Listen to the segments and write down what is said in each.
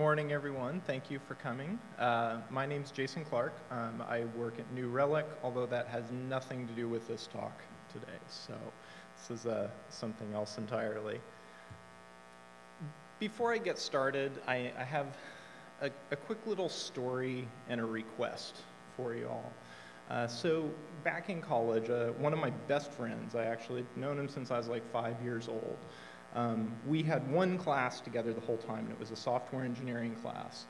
morning, everyone. Thank you for coming. Uh, my name is Jason Clark. Um, I work at New Relic, although that has nothing to do with this talk today. So this is uh, something else entirely. Before I get started, I, I have a, a, quick little story and a request for you all. Uh, so back in college, uh, one of my best friends, I actually known him since I was like five years old. Um, we had one class together the whole time, and it was a software engineering class.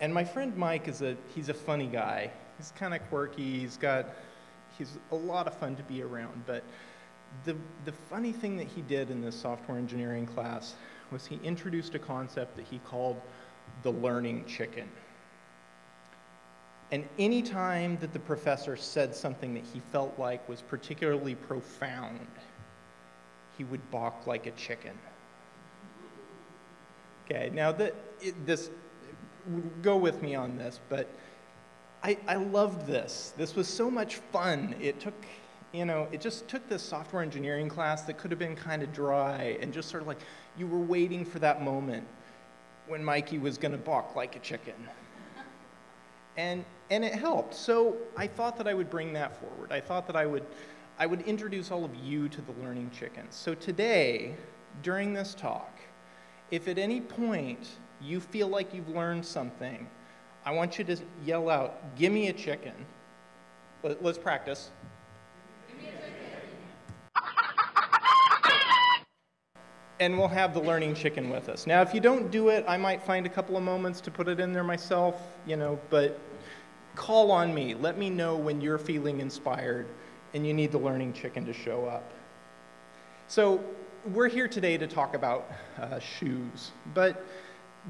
And my friend Mike is a, he's a funny guy. He's kind of quirky, he's got, he's a lot of fun to be around, but the, the funny thing that he did in this software engineering class was he introduced a concept that he called the learning chicken. And any time that the professor said something that he felt like was particularly profound, he would balk like a chicken. Okay, now the, it, this, go with me on this, but I, I loved this. This was so much fun. It took, you know, it just took this software engineering class that could have been kind of dry and just sort of like you were waiting for that moment when Mikey was going to balk like a chicken. and, and it helped. So I thought that I would bring that forward. I thought that I would I would introduce all of you to the learning chickens. So today, during this talk, if at any point you feel like you've learned something, I want you to yell out, give me a chicken. Let, us practice. and we'll have the learning chicken with us. Now, if you don't do it, I might find a couple of moments to put it in there myself, you know, but call on me. Let me know when you're feeling inspired and you need the learning chicken to show up. So we're here today to talk about uh, shoes, but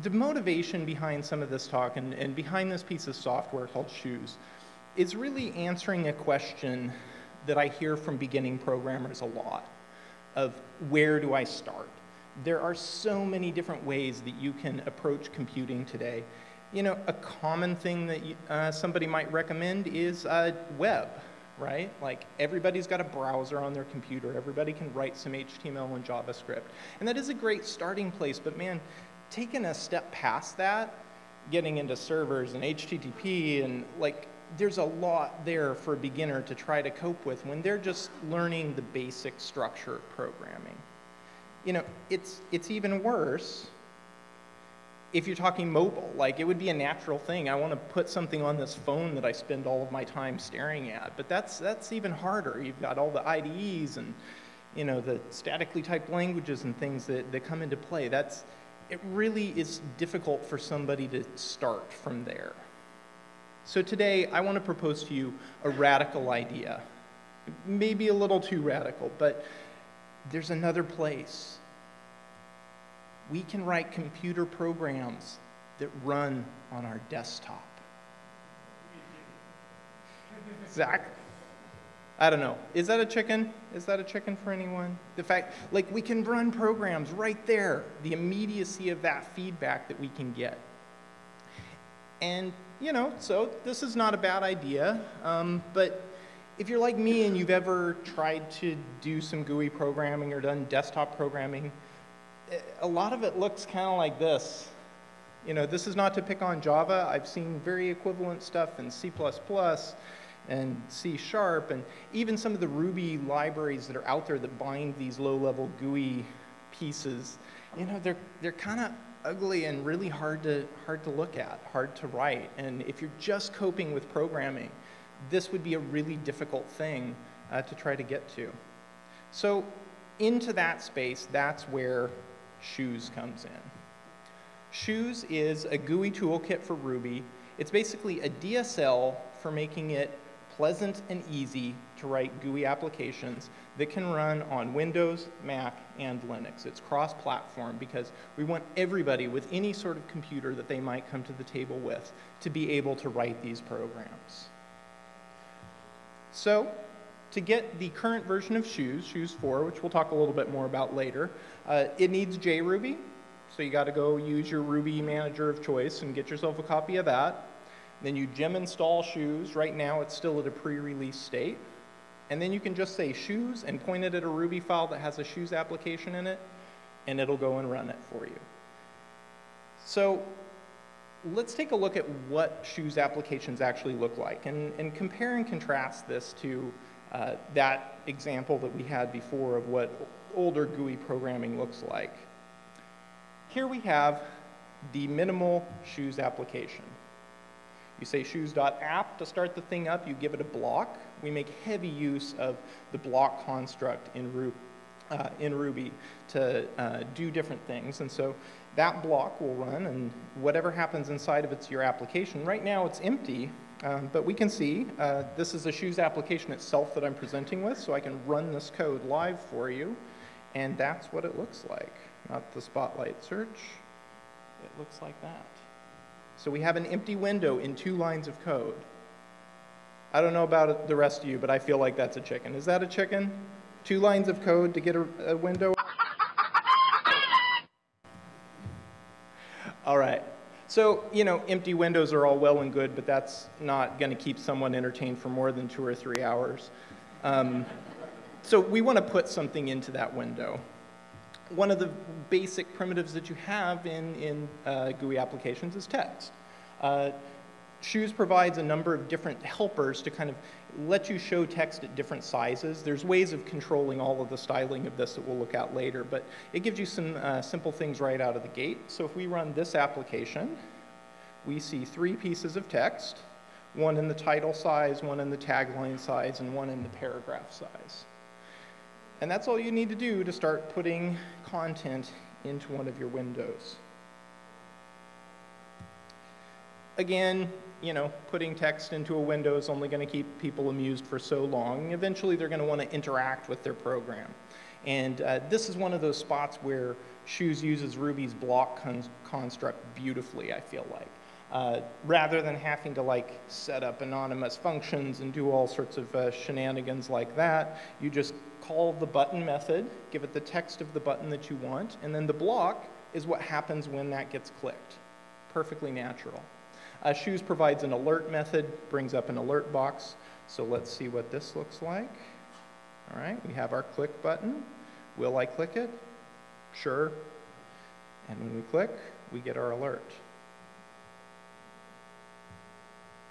the motivation behind some of this talk and, and behind this piece of software called Shoes is really answering a question that I hear from beginning programmers a lot of where do I start? There are so many different ways that you can approach computing today. You know, a common thing that you, uh, somebody might recommend is uh, web right? Like everybody's got a browser on their computer. Everybody can write some HTML and JavaScript. And that is a great starting place, but man, taking a step past that, getting into servers and HTTP and like there's a lot there for a beginner to try to cope with when they're just learning the basic structure of programming. You know, it's, it's even worse if you're talking mobile, like it would be a natural thing. I want to put something on this phone that I spend all of my time staring at, but that's, that's even harder. You've got all the IDEs and you know, the statically typed languages and things that, that come into play. That's, it really is difficult for somebody to start from there. So today, I want to propose to you a radical idea. Maybe a little too radical, but there's another place we can write computer programs that run on our desktop. Zach? I don't know. Is that a chicken? Is that a chicken for anyone? The fact, like, we can run programs right there, the immediacy of that feedback that we can get. And, you know, so this is not a bad idea, um, but if you're like me and you've ever tried to do some GUI programming or done desktop programming, a lot of it looks kind of like this. You know, this is not to pick on Java. I've seen very equivalent stuff in C++ and C Sharp, and even some of the Ruby libraries that are out there that bind these low-level GUI pieces. You know, they're, they're kind of ugly and really hard to, hard to look at, hard to write. And if you're just coping with programming, this would be a really difficult thing uh, to try to get to. So into that space, that's where Shoes comes in. Shoes is a GUI toolkit for Ruby. It's basically a DSL for making it pleasant and easy to write GUI applications that can run on Windows, Mac, and Linux. It's cross-platform because we want everybody with any sort of computer that they might come to the table with to be able to write these programs. So to get the current version of Shoes, Shoes 4, which we'll talk a little bit more about later, uh, it needs JRuby. So you got to go use your Ruby manager of choice and get yourself a copy of that. Then you gem install Shoes. Right now it's still at a pre-release state. And then you can just say Shoes and point it at a Ruby file that has a Shoes application in it, and it'll go and run it for you. So let's take a look at what shoes applications actually look like and, and compare and contrast this to uh, that example that we had before of what older GUI programming looks like. Here we have the minimal shoes application. You say shoes.app to start the thing up, you give it a block. We make heavy use of the block construct in, Ru uh, in Ruby to uh, do different things. And so that block will run and whatever happens inside of it's your application. Right now it's empty, um, but we can see uh, this is a shoes application itself that I'm presenting with, so I can run this code live for you. And that's what it looks like, not the spotlight search. It looks like that. So we have an empty window in two lines of code. I don't know about the rest of you, but I feel like that's a chicken. Is that a chicken? Two lines of code to get a, a window? all right. So, you know, empty windows are all well and good, but that's not going to keep someone entertained for more than two or three hours. Um, so we want to put something into that window one of the basic primitives that you have in, in uh, GUI applications is text. Uh, Shoes provides a number of different helpers to kind of let you show text at different sizes. There's ways of controlling all of the styling of this that we'll look at later, but it gives you some uh, simple things right out of the gate. So if we run this application, we see three pieces of text, one in the title size, one in the tagline size, and one in the paragraph size. And that's all you need to do to start putting content into one of your windows. Again, you know, putting text into a window is only going to keep people amused for so long. Eventually, they're going to want to interact with their program. And uh, this is one of those spots where Shoes uses Ruby's block con construct beautifully, I feel like. Uh, rather than having to like set up anonymous functions and do all sorts of uh, shenanigans like that, you just call the button method, give it the text of the button that you want, and then the block is what happens when that gets clicked. Perfectly natural. Uh, Shoes provides an alert method, brings up an alert box. So let's see what this looks like. All right, we have our click button. Will I click it? Sure. And when we click, we get our alert.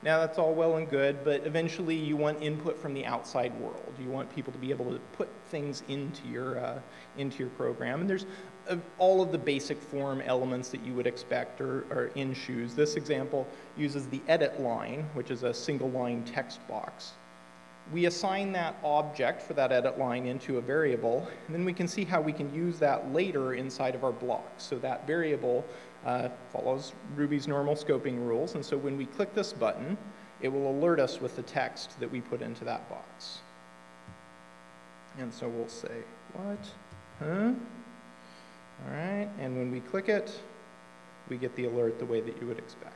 Now that's all well and good, but eventually you want input from the outside world. You want people to be able to put things into your, uh, into your program. And there's uh, all of the basic form elements that you would expect are, are in Shoes. This example uses the edit line, which is a single line text box. We assign that object for that edit line into a variable, and then we can see how we can use that later inside of our block. So that variable uh, follows Ruby's normal scoping rules. And so when we click this button, it will alert us with the text that we put into that box. And so we'll say, what? Huh? All right, and when we click it, we get the alert the way that you would expect.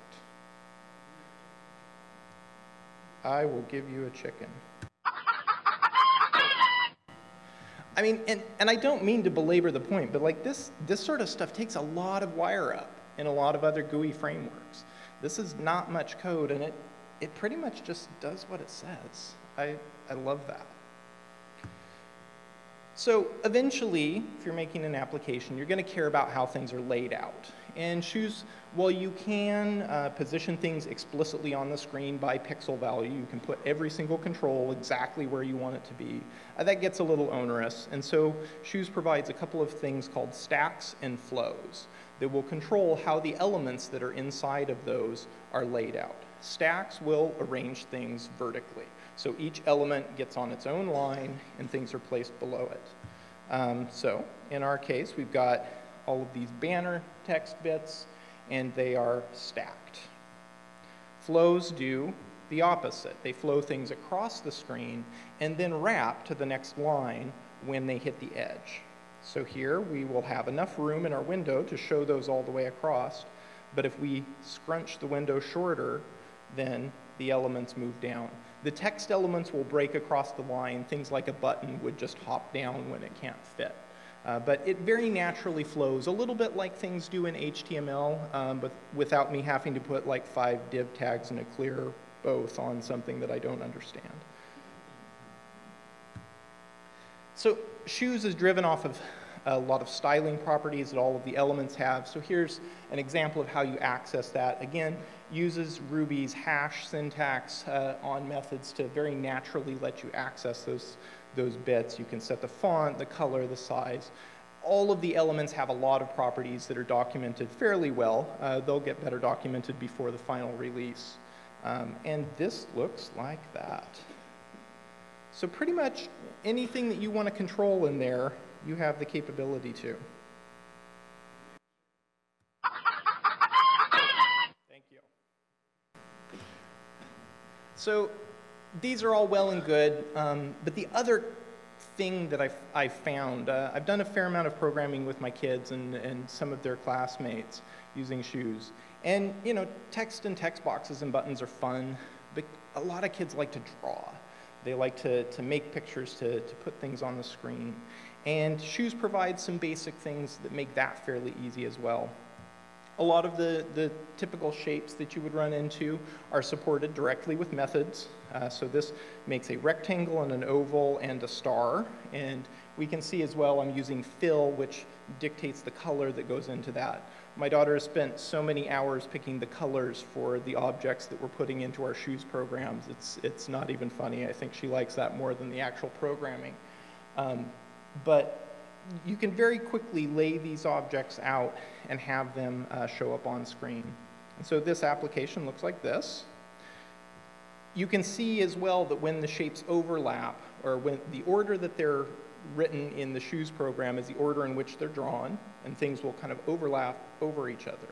I will give you a chicken. I mean, and, and I don't mean to belabor the point, but like this, this sort of stuff takes a lot of wire up in a lot of other GUI frameworks. This is not much code, and it, it pretty much just does what it says. I, I love that. So eventually, if you're making an application, you're going to care about how things are laid out. And Shoes, well, you can uh, position things explicitly on the screen by pixel value, you can put every single control exactly where you want it to be, uh, that gets a little onerous. And so Shoes provides a couple of things called stacks and flows that will control how the elements that are inside of those are laid out. Stacks will arrange things vertically. So each element gets on its own line and things are placed below it. Um, so in our case, we've got all of these banner text bits and they are stacked. Flows do the opposite. They flow things across the screen and then wrap to the next line when they hit the edge. So here we will have enough room in our window to show those all the way across, but if we scrunch the window shorter, then the elements move down. The text elements will break across the line. Things like a button would just hop down when it can't fit. Uh, but it very naturally flows, a little bit like things do in HTML, um, but without me having to put like five div tags and a clear both on something that I don't understand. So shoes is driven off of a lot of styling properties that all of the elements have. So here's an example of how you access that. Again, uses Ruby's hash syntax uh, on methods to very naturally let you access those, those bits. You can set the font, the color, the size. All of the elements have a lot of properties that are documented fairly well. Uh, they'll get better documented before the final release. Um, and this looks like that. So pretty much anything that you want to control in there, you have the capability to. Thank you. So these are all well and good, um, but the other thing that I've, I've found, uh, I've done a fair amount of programming with my kids and, and some of their classmates using shoes. And, you know, text and text boxes and buttons are fun, but a lot of kids like to draw. They like to, to make pictures, to, to put things on the screen. And shoes provide some basic things that make that fairly easy as well. A lot of the, the typical shapes that you would run into are supported directly with methods. Uh, so this makes a rectangle and an oval and a star. And we can see as well I'm using fill, which dictates the color that goes into that. My daughter has spent so many hours picking the colors for the objects that we're putting into our shoes programs. It's, it's not even funny. I think she likes that more than the actual programming. Um, but you can very quickly lay these objects out and have them uh, show up on screen. And so this application looks like this. You can see as well that when the shapes overlap, or when the order that they're written in the shoes program is the order in which they're drawn, and things will kind of overlap over each other.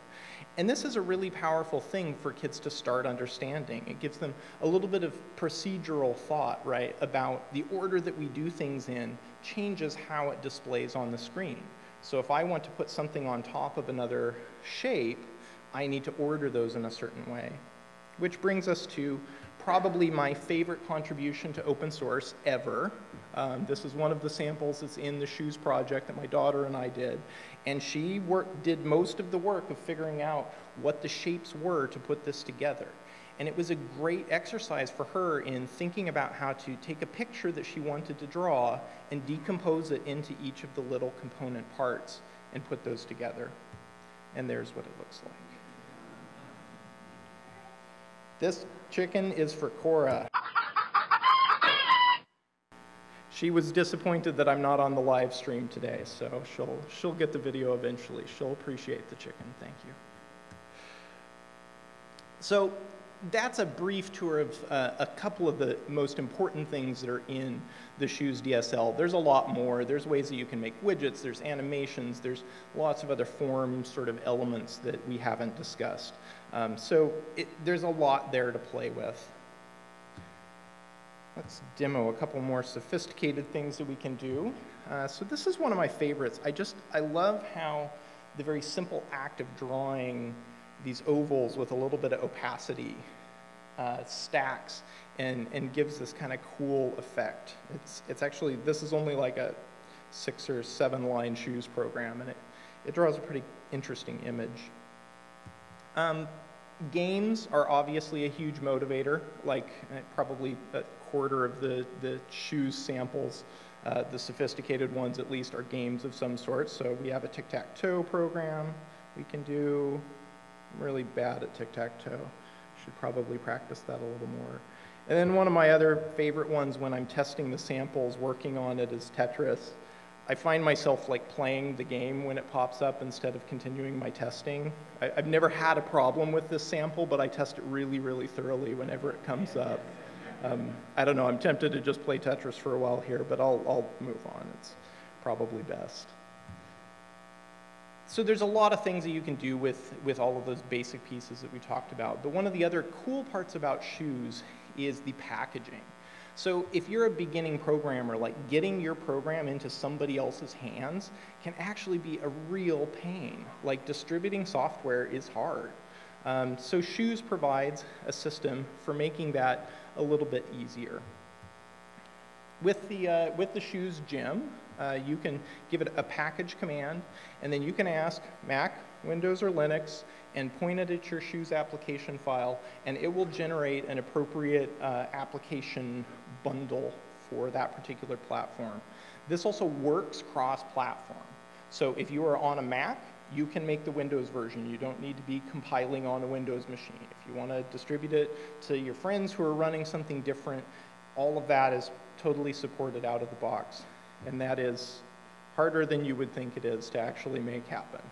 And this is a really powerful thing for kids to start understanding. It gives them a little bit of procedural thought, right, about the order that we do things in changes how it displays on the screen. So if I want to put something on top of another shape, I need to order those in a certain way. Which brings us to probably my favorite contribution to open source ever. Um, this is one of the samples that's in the shoes project that my daughter and I did. And she worked, did most of the work of figuring out what the shapes were to put this together. And it was a great exercise for her in thinking about how to take a picture that she wanted to draw and decompose it into each of the little component parts and put those together. And there's what it looks like. This chicken is for Cora. She was disappointed that I'm not on the live stream today, so she'll, she'll get the video eventually. She'll appreciate the chicken. Thank you. So that's a brief tour of uh, a couple of the most important things that are in the Shoes DSL. There's a lot more. There's ways that you can make widgets, there's animations, there's lots of other form sort of elements that we haven't discussed. Um, so it, there's a lot there to play with. Let's demo a couple more sophisticated things that we can do. Uh, so this is one of my favorites. I just, I love how the very simple act of drawing these ovals with a little bit of opacity uh, stacks and, and gives this kind of cool effect. It's, it's actually, this is only like a six or seven line shoes program and it, it draws a pretty interesting image. Um, games are obviously a huge motivator, like uh, probably a quarter of the, the shoes samples, uh, the sophisticated ones at least, are games of some sort. So we have a tic-tac-toe program we can do. I'm really bad at tic-tac-toe. Should probably practice that a little more. And then one of my other favorite ones when I'm testing the samples, working on it is Tetris. I find myself like playing the game when it pops up instead of continuing my testing. I, have never had a problem with this sample, but I test it really, really thoroughly whenever it comes up. Um, I don't know, I'm tempted to just play Tetris for a while here, but I'll, I'll move on. It's probably best. So there's a lot of things that you can do with, with all of those basic pieces that we talked about. But one of the other cool parts about shoes is the packaging. So if you're a beginning programmer, like getting your program into somebody else's hands can actually be a real pain. Like distributing software is hard. Um, so Shoes provides a system for making that a little bit easier. With the, uh, with the Shoes gem, uh, you can give it a package command, and then you can ask Mac, Windows, or Linux, and point it at your Shoes application file, and it will generate an appropriate uh, application bundle for that particular platform. This also works cross-platform. So if you are on a Mac, you can make the Windows version. You don't need to be compiling on a Windows machine. If you want to distribute it to your friends who are running something different, all of that is totally supported out of the box. And that is harder than you would think it is to actually make happen.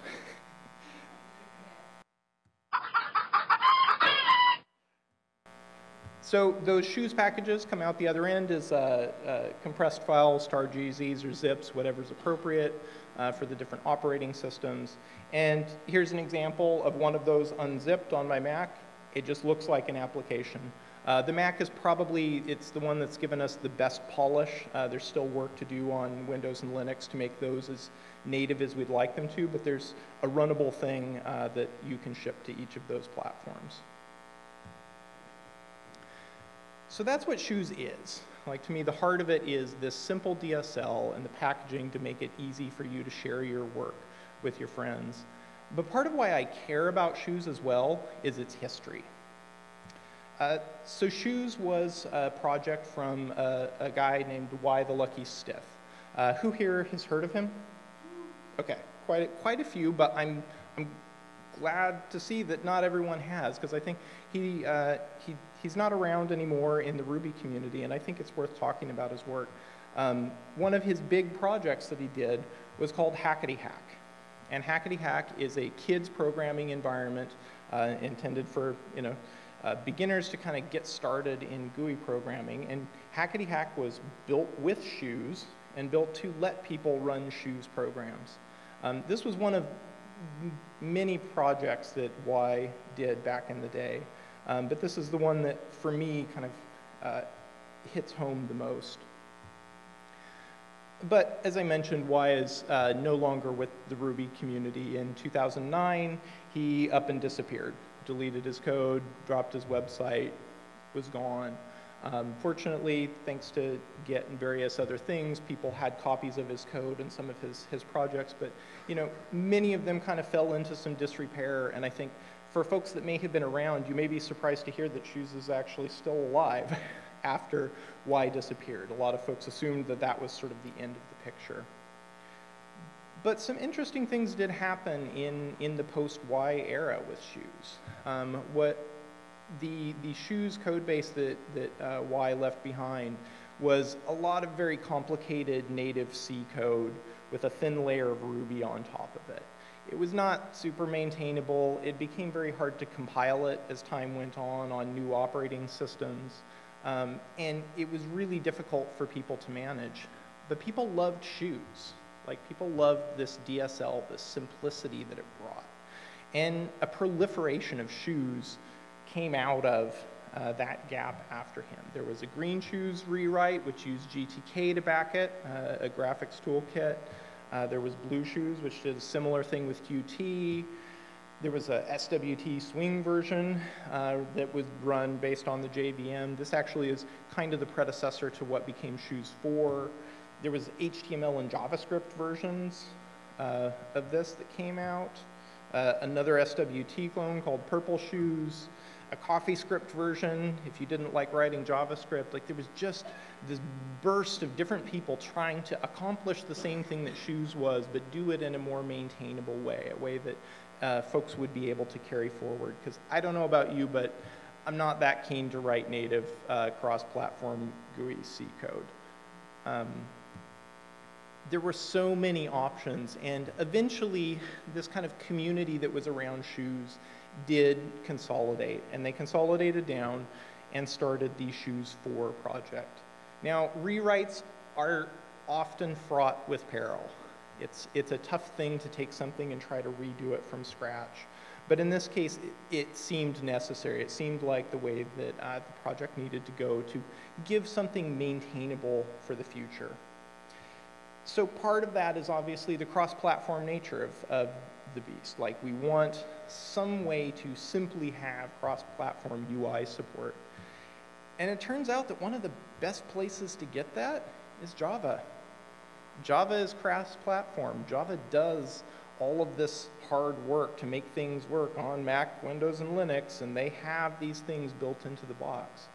So those shoes packages come out the other end as uh, uh, compressed files, tar.gzs or zips, whatever's appropriate uh, for the different operating systems. And here's an example of one of those unzipped on my Mac. It just looks like an application. Uh, the Mac is probably, it's the one that's given us the best polish. Uh, there's still work to do on Windows and Linux to make those as native as we'd like them to, but there's a runnable thing uh, that you can ship to each of those platforms. So that's what Shoes is. Like to me, the heart of it is this simple DSL and the packaging to make it easy for you to share your work with your friends. But part of why I care about Shoes as well is its history. Uh, so Shoes was a project from a, a guy named Why the Lucky Stiff. Uh, who here has heard of him? Okay, quite, quite a few, but I'm, I'm glad to see that not everyone has, because I think he, uh, he, he's not around anymore in the Ruby community, and I think it's worth talking about his work. Um, one of his big projects that he did was called Hackety Hack. And Hackety Hack is a kids programming environment uh, intended for, you know, uh, beginners to kind of get started in GUI programming. And Hackety Hack was built with Shoes and built to let people run Shoes programs. Um, this was one of many projects that Why did back in the day. Um, but this is the one that, for me, kind of uh, hits home the most. But as I mentioned, Why is uh, no longer with the Ruby community. In 2009, he up and disappeared, deleted his code, dropped his website, was gone. Um, fortunately, thanks to Git and various other things, people had copies of his code and some of his, his projects, but you know, many of them kind of fell into some disrepair, and I think for folks that may have been around, you may be surprised to hear that Shoes is actually still alive after Why disappeared. A lot of folks assumed that that was sort of the end of the picture. But some interesting things did happen in, in the post-Why era with Shoes. Um, what the, the shoes code base that, that uh, Why left behind was a lot of very complicated native C code with a thin layer of Ruby on top of it. It was not super maintainable. It became very hard to compile it as time went on on new operating systems. Um, and it was really difficult for people to manage. But people loved shoes. Like people loved this DSL, the simplicity that it brought. And a proliferation of shoes came out of uh, that gap after him. There was a Green Shoes rewrite, which used GTK to back it, uh, a graphics toolkit. Uh, there was Blue Shoes, which did a similar thing with Qt. There was a SWT swing version uh, that was run based on the JVM. This actually is kind of the predecessor to what became Shoes 4. There was HTML and JavaScript versions uh, of this that came out. Uh, another SWT clone called Purple Shoes a CoffeeScript version if you didn't like writing JavaScript. Like there was just this burst of different people trying to accomplish the same thing that Shoes was, but do it in a more maintainable way, a way that uh, folks would be able to carry forward. Because I don't know about you, but I'm not that keen to write native uh, cross-platform GUI C code. Um, there were so many options, and eventually this kind of community that was around Shoes did consolidate, and they consolidated down and started the Shoes 4 project. Now, rewrites are often fraught with peril. It's, it's a tough thing to take something and try to redo it from scratch. But in this case, it, it seemed necessary. It seemed like the way that uh, the project needed to go to give something maintainable for the future. So part of that is obviously the cross-platform nature of, of the beast. Like we want some way to simply have cross-platform UI support. And it turns out that one of the best places to get that is Java. Java is cross-platform. Java does all of this hard work to make things work on Mac, Windows, and Linux, and they have these things built into the box.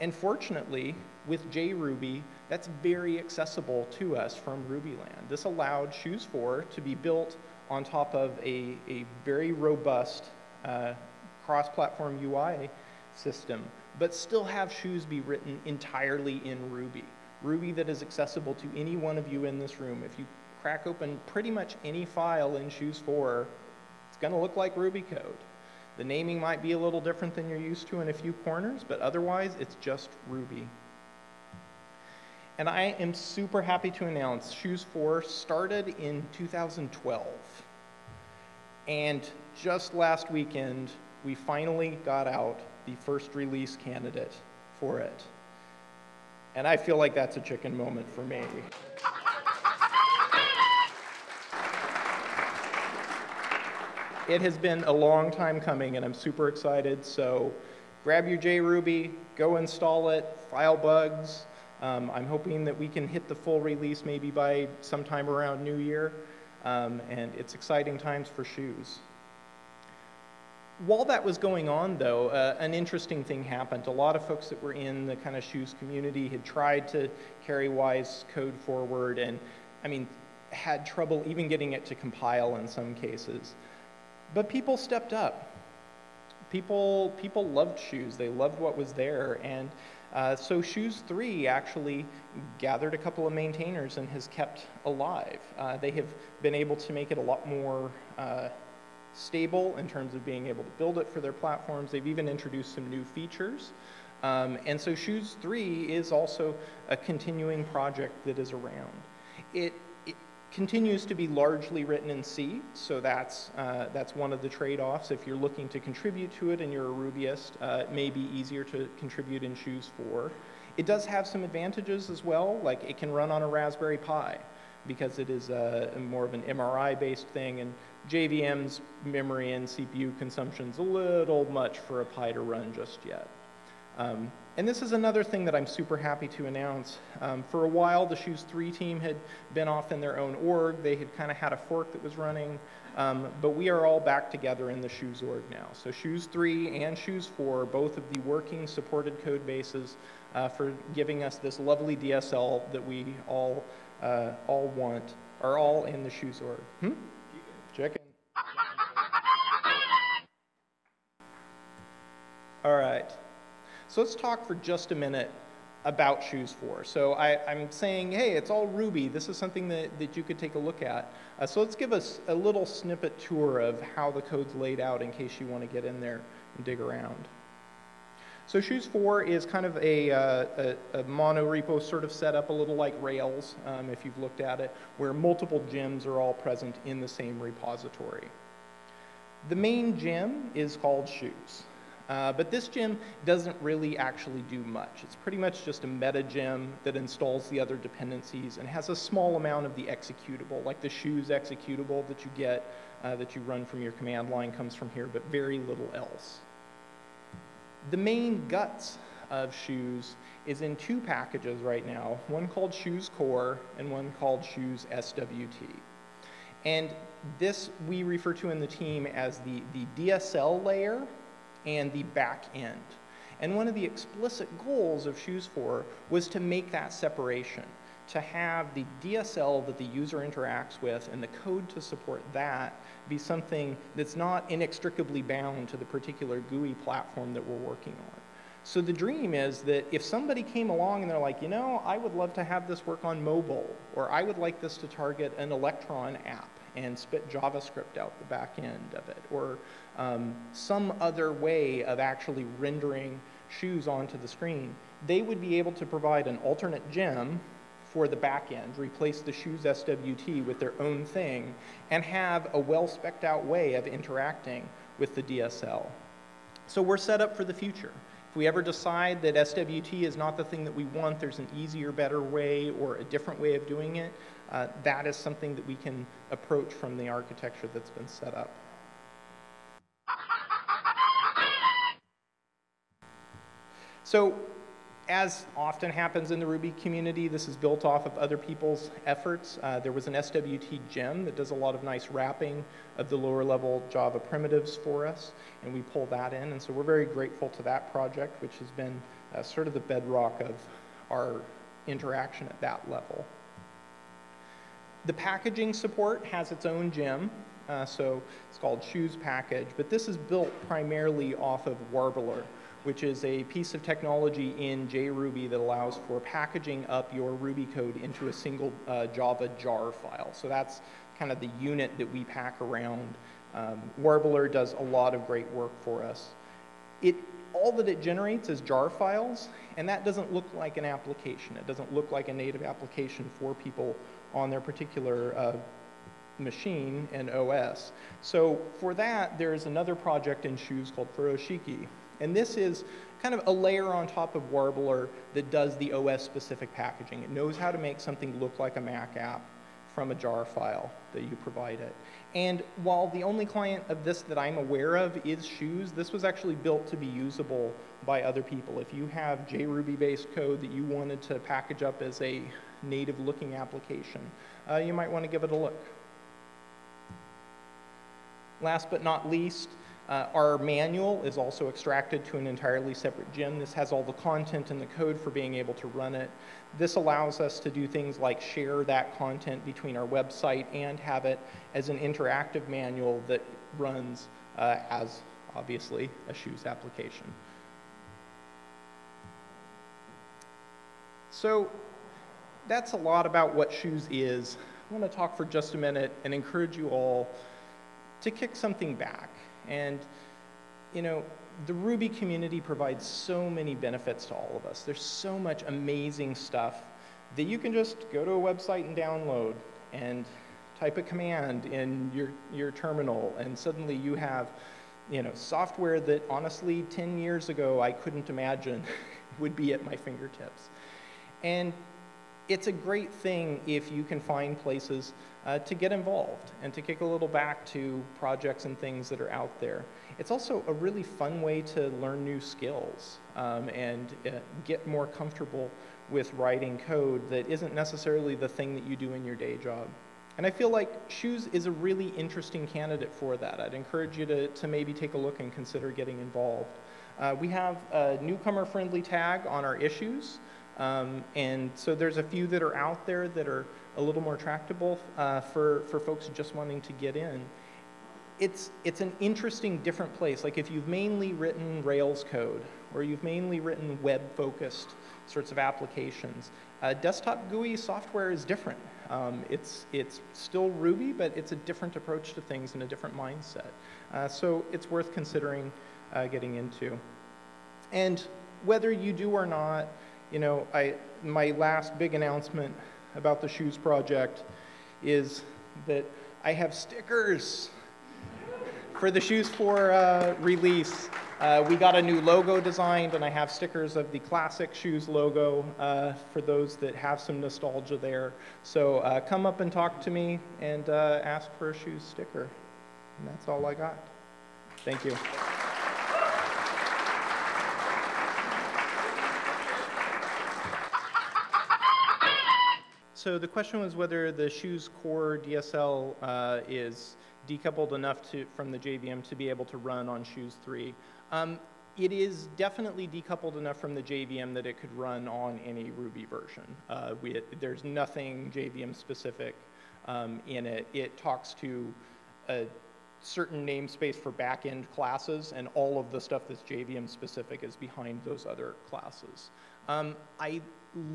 And fortunately, with JRuby, that's very accessible to us from Rubyland. This allowed Shoes 4 to be built on top of a, a very robust uh, cross-platform UI system, but still have Shoes be written entirely in Ruby. Ruby that is accessible to any one of you in this room. If you crack open pretty much any file in Shoes 4, it's going to look like Ruby code. The naming might be a little different than you're used to in a few corners, but otherwise it's just Ruby. And I am super happy to announce Shoes 4 started in 2012. And just last weekend, we finally got out the first release candidate for it. And I feel like that's a chicken moment for me. It has been a long time coming, and I'm super excited. So grab your JRuby, go install it, file bugs. Um, I'm hoping that we can hit the full release maybe by sometime around New Year. Um, and it's exciting times for shoes. While that was going on, though, uh, an interesting thing happened. A lot of folks that were in the kind of shoes community had tried to carry Why's code forward and, I mean, had trouble even getting it to compile in some cases. But people stepped up. People, people loved shoes. They loved what was there. And uh, so Shoes 3 actually gathered a couple of maintainers and has kept alive. Uh, they have been able to make it a lot more uh, stable in terms of being able to build it for their platforms. They've even introduced some new features. Um, and so Shoes 3 is also a continuing project that is around. It, continues to be largely written in C, so that's, uh, that's one of the trade-offs. If you're looking to contribute to it and you're a Rubyist, uh, it may be easier to contribute in Shoes 4. It does have some advantages as well, like it can run on a Raspberry Pi because it is a, a more of an MRI-based thing, and JVM's memory and CPU consumption is a little much for a Pi to run just yet. Um, and this is another thing that I'm super happy to announce. Um, for a while, the Shoes 3 team had been off in their own org. They had kind of had a fork that was running. Um, but we are all back together in the Shoes org now. So Shoes 3 and Shoes 4, both of the working supported code bases uh, for giving us this lovely DSL that we all, uh, all want, are all in the Shoes org. Hmm? Chicken. So let's talk for just a minute about Shoes 4. So I, am saying, hey, it's all Ruby. This is something that, that you could take a look at. Uh, so let's give us a little snippet tour of how the code's laid out in case you want to get in there and dig around. So Shoes 4 is kind of a, uh, a, a mono repo sort of setup, a little like Rails, um, if you've looked at it, where multiple gems are all present in the same repository. The main gem is called Shoes. Uh, but this gem doesn't really actually do much. It's pretty much just a meta gem that installs the other dependencies and has a small amount of the executable, like the shoes executable that you get, uh, that you run from your command line comes from here, but very little else. The main guts of shoes is in two packages right now, one called shoes core and one called shoes SWT. And this we refer to in the team as the, the DSL layer and the back end. And one of the explicit goals of Shoes 4 was to make that separation, to have the DSL that the user interacts with and the code to support that be something that's not inextricably bound to the particular GUI platform that we're working on. So the dream is that if somebody came along and they're like, you know, I would love to have this work on mobile, or I would like this to target an Electron app and spit JavaScript out the back end of it, or um, some other way of actually rendering shoes onto the screen, they would be able to provide an alternate gem for the back end, replace the shoes SWT with their own thing, and have a well specced out way of interacting with the DSL. So we're set up for the future. If we ever decide that SWT is not the thing that we want, there's an easier, better way or a different way of doing it, uh, that is something that we can approach from the architecture that's been set up. So as often happens in the Ruby community, this is built off of other people's efforts. Uh, there was an SWT gem that does a lot of nice wrapping of the lower level Java primitives for us, and we pull that in. And so we're very grateful to that project, which has been uh, sort of the bedrock of our interaction at that level. The packaging support has its own gem, uh, so it's called Shoes Package, but this is built primarily off of Warbler which is a piece of technology in JRuby that allows for packaging up your Ruby code into a single uh, Java jar file. So that's kind of the unit that we pack around. Um, Warbler does a lot of great work for us. It, all that it generates is jar files, and that doesn't look like an application. It doesn't look like a native application for people on their particular uh, machine and OS. So for that, there's another project in Shoes called Furoshiki, and this is kind of a layer on top of Warbler that does the OS-specific packaging. It knows how to make something look like a Mac app from a jar file that you provide it. And while the only client of this that I'm aware of is Shoes, this was actually built to be usable by other people. If you have JRuby-based code that you wanted to package up as a native-looking application, uh, you might want to give it a look. Last but not least, uh, our manual is also extracted to an entirely separate gem. This has all the content and the code for being able to run it. This allows us to do things like share that content between our website and have it as an interactive manual that runs uh, as, obviously, a shoes application. So that's a lot about what shoes is. I want to talk for just a minute and encourage you all to kick something back. And, you know, the Ruby community provides so many benefits to all of us. There's so much amazing stuff that you can just go to a website and download and type a command in your, your terminal, and suddenly you have you know, software that honestly 10 years ago I couldn't imagine would be at my fingertips. And it's a great thing if you can find places uh, to get involved and to kick a little back to projects and things that are out there. It's also a really fun way to learn new skills um, and uh, get more comfortable with writing code that isn't necessarily the thing that you do in your day job. And I feel like Shoes is a really interesting candidate for that. I'd encourage you to, to maybe take a look and consider getting involved. Uh, we have a newcomer-friendly tag on our issues. Um, and so there's a few that are out there that are a little more tractable uh, for, for folks just wanting to get in. It's, it's an interesting, different place. Like if you've mainly written Rails code or you've mainly written web-focused sorts of applications, uh, desktop GUI software is different. Um, it's, it's still Ruby, but it's a different approach to things and a different mindset. Uh, so it's worth considering uh, getting into. And whether you do or not, you know, I, my last big announcement about the shoes project is that I have stickers for the Shoes 4 uh, release. Uh, we got a new logo designed, and I have stickers of the classic shoes logo uh, for those that have some nostalgia there. So uh, come up and talk to me and uh, ask for a shoes sticker. And that's all I got. Thank you. So the question was whether the shoes core DSL uh, is decoupled enough to, from the JVM to be able to run on shoes 3. Um, it is definitely decoupled enough from the JVM that it could run on any Ruby version. Uh, we, there's nothing JVM specific um, in it. It talks to a certain namespace for backend classes, and all of the stuff that's JVM specific is behind those other classes. Um, I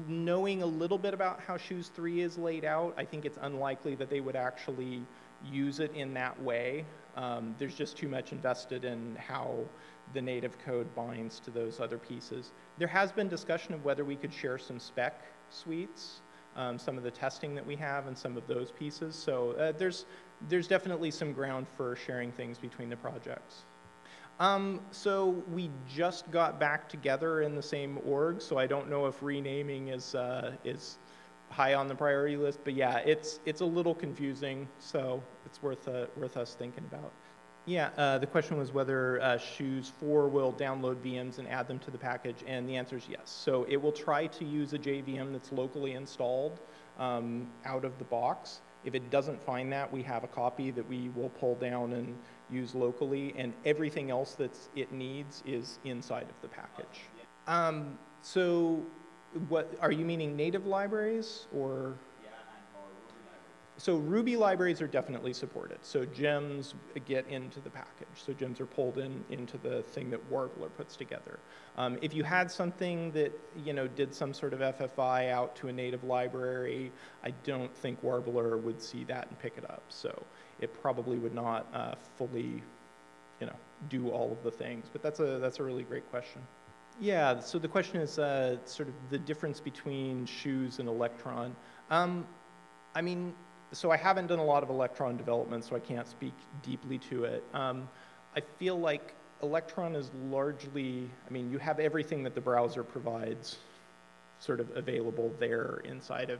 knowing a little bit about how Shoes 3 is laid out, I think it's unlikely that they would actually use it in that way. Um, there's just too much invested in how the native code binds to those other pieces. There has been discussion of whether we could share some spec suites, um, some of the testing that we have and some of those pieces. So uh, there's, there's definitely some ground for sharing things between the projects. Um, so we just got back together in the same org, so I don't know if renaming is, uh, is high on the priority list, but yeah, it's, it's a little confusing, so it's worth, uh, worth us thinking about. Yeah, uh, the question was whether uh, Shoes 4 will download VMs and add them to the package, and the answer is yes. So it will try to use a JVM that's locally installed um, out of the box. If it doesn't find that, we have a copy that we will pull down and use locally, and everything else that it needs is inside of the package. Um, so what, are you meaning native libraries or? So Ruby libraries are definitely supported. So gems get into the package. So gems are pulled in into the thing that Warbler puts together. Um, if you had something that you know did some sort of FFI out to a native library, I don't think Warbler would see that and pick it up. So it probably would not uh, fully, you know, do all of the things. But that's a that's a really great question. Yeah. So the question is uh, sort of the difference between shoes and Electron. Um, I mean, so I haven't done a lot of Electron development, so I can't speak deeply to it. Um, I feel like Electron is largely, I mean, you have everything that the browser provides sort of available there inside of,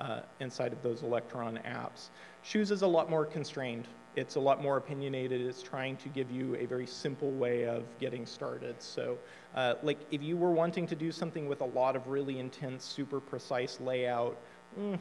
uh, inside of those Electron apps. Shoes is a lot more constrained. It's a lot more opinionated. It's trying to give you a very simple way of getting started. So, uh, like, if you were wanting to do something with a lot of really intense, super precise layout, mm,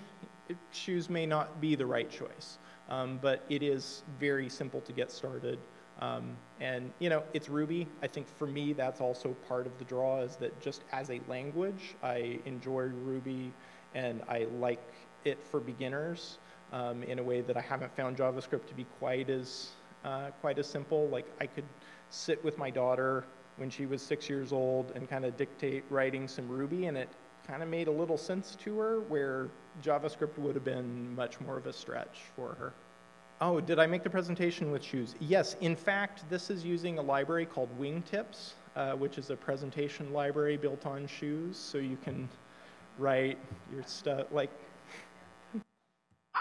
shoes may not be the right choice. Um, but it is very simple to get started. Um, and you know, it's Ruby. I think for me, that's also part of the draw is that just as a language, I enjoy Ruby and I like it for beginners um, in a way that I haven't found JavaScript to be quite as, uh, quite as simple. Like I could sit with my daughter when she was six years old and kind of dictate writing some Ruby and it kind of made a little sense to her where JavaScript would have been much more of a stretch for her. Oh, did I make the presentation with shoes? Yes, in fact, this is using a library called Wingtips, uh, which is a presentation library built on shoes, so you can write your stuff, like,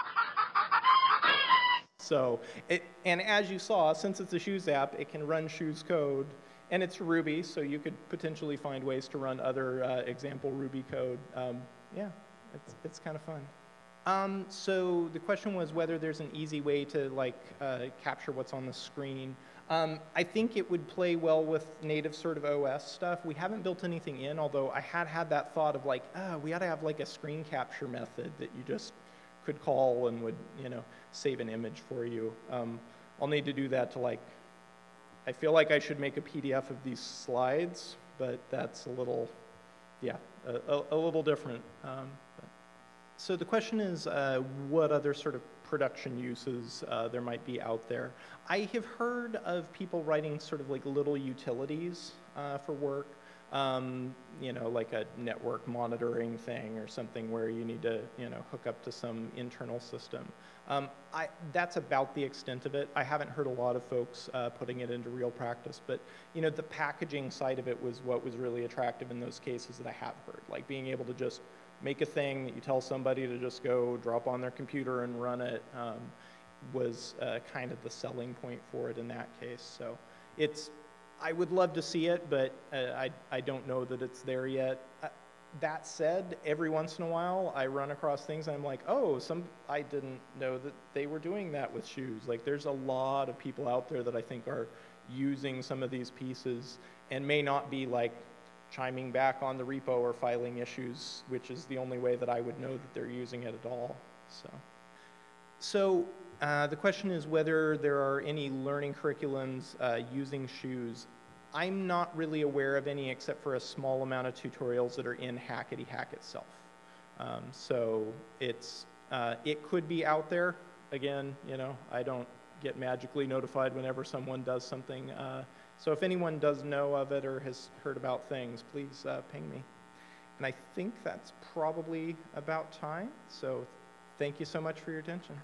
so, it, and as you saw, since it's a shoes app, it can run shoes code, and it's Ruby, so you could potentially find ways to run other uh, example Ruby code. Um, yeah, it's, it's kind of fun. Um, so the question was whether there's an easy way to like uh, capture what's on the screen. Um, I think it would play well with native sort of OS stuff. We haven't built anything in, although I had had that thought of like, oh, we ought to have like a screen capture method that you just could call and would, you know, save an image for you. Um, I'll need to do that to like, I feel like I should make a PDF of these slides, but that's a little, yeah, a, a, a little different. Um, so the question is, uh, what other sort of production uses uh, there might be out there? I have heard of people writing sort of like little utilities uh, for work, um, you know, like a network monitoring thing or something where you need to, you know, hook up to some internal system. Um, I, that's about the extent of it. I haven't heard a lot of folks uh, putting it into real practice, but you know, the packaging side of it was what was really attractive in those cases that I have heard, like being able to just make a thing that you tell somebody to just go drop on their computer and run it um, was uh, kind of the selling point for it in that case. So it's, I would love to see it, but uh, I, I don't know that it's there yet. Uh, that said, every once in a while I run across things and I'm like, oh, some I didn't know that they were doing that with shoes. Like there's a lot of people out there that I think are using some of these pieces and may not be like chiming back on the repo or filing issues, which is the only way that I would know that they're using it at all. So, so uh, the question is whether there are any learning curriculums uh, using shoes. I'm not really aware of any except for a small amount of tutorials that are in Hackety Hack itself. Um, so it's, uh, it could be out there. Again, you know, I don't get magically notified whenever someone does something uh, so if anyone does know of it or has heard about things, please uh, ping me. And I think that's probably about time. So thank you so much for your attention.